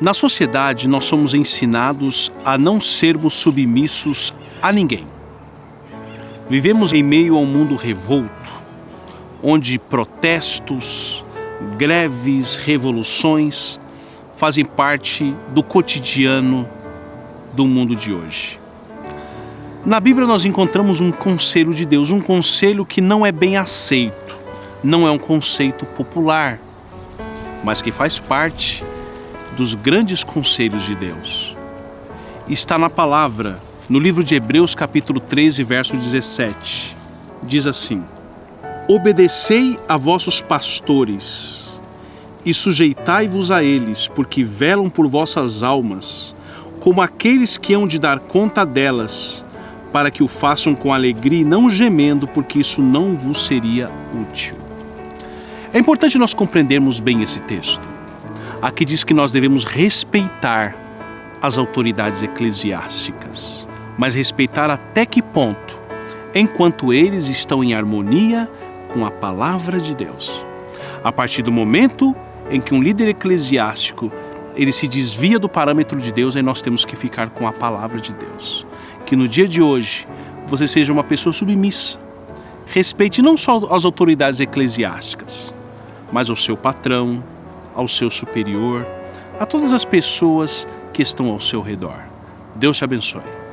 Na sociedade, nós somos ensinados a não sermos submissos a ninguém. Vivemos em meio a um mundo revolto, onde protestos, greves, revoluções fazem parte do cotidiano do mundo de hoje. Na Bíblia nós encontramos um conselho de Deus, um conselho que não é bem aceito, não é um conceito popular, mas que faz parte dos grandes conselhos de Deus. Está na palavra, no livro de Hebreus, capítulo 13, verso 17. Diz assim: Obedecei a vossos pastores e sujeitai-vos a eles, porque velam por vossas almas, como aqueles que hão de dar conta delas, para que o façam com alegria e não gemendo, porque isso não vos seria útil. É importante nós compreendermos bem esse texto. Aqui diz que nós devemos respeitar as autoridades eclesiásticas, mas respeitar até que ponto? Enquanto eles estão em harmonia com a palavra de Deus. A partir do momento em que um líder eclesiástico ele se desvia do parâmetro de Deus, aí nós temos que ficar com a palavra de Deus. Que no dia de hoje você seja uma pessoa submissa. Respeite não só as autoridades eclesiásticas, mas ao seu patrão, ao seu superior, a todas as pessoas que estão ao seu redor. Deus te abençoe.